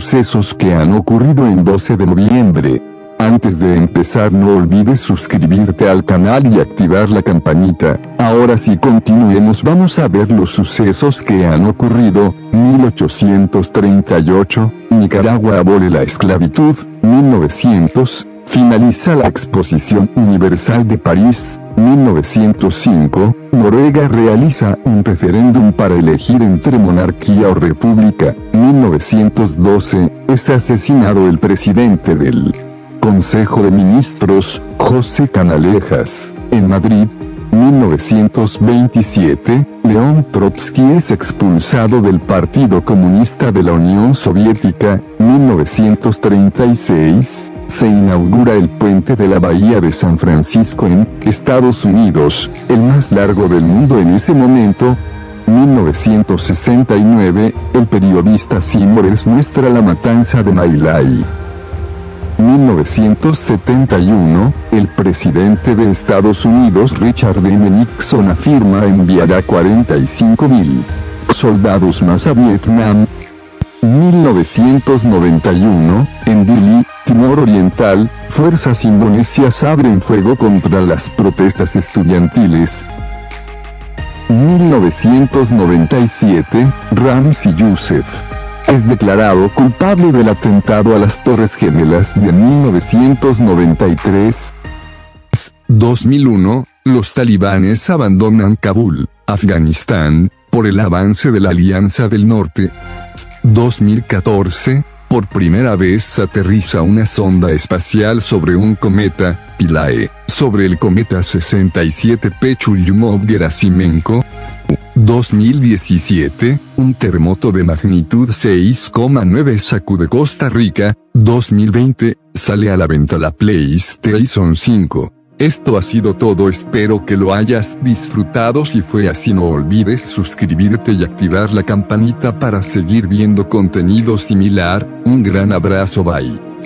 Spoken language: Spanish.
sucesos que han ocurrido en 12 de noviembre. Antes de empezar no olvides suscribirte al canal y activar la campanita. Ahora sí continuemos vamos a ver los sucesos que han ocurrido. 1838, Nicaragua abole la esclavitud. 1900, finaliza la Exposición Universal de París. 1905, Noruega realiza un referéndum para elegir entre monarquía o república. 1912, es asesinado el presidente del Consejo de Ministros, José Canalejas, en Madrid, 1927, León Trotsky es expulsado del Partido Comunista de la Unión Soviética, 1936, se inaugura el puente de la Bahía de San Francisco en Estados Unidos, el más largo del mundo en ese momento, 1969, el periodista Simores muestra la matanza de Mailai. 1971, el presidente de Estados Unidos Richard M. Nixon afirma enviará 45.000 soldados más a Vietnam. 1991, en Dili, Timor Oriental, fuerzas indonesias abren fuego contra las protestas estudiantiles. 1997, Ramzi Youssef es declarado culpable del atentado a las Torres Gemelas de 1993. 2001, los talibanes abandonan Kabul, Afganistán, por el avance de la Alianza del Norte. 2014, por primera vez aterriza una sonda espacial sobre un cometa, Pilae, sobre el cometa 67P Churyumov-Gerasimenko. 2017, un terremoto de magnitud 6,9 sacude Costa Rica. 2020, sale a la venta la PlayStation 5. Esto ha sido todo espero que lo hayas disfrutado si fue así no olvides suscribirte y activar la campanita para seguir viendo contenido similar, un gran abrazo bye.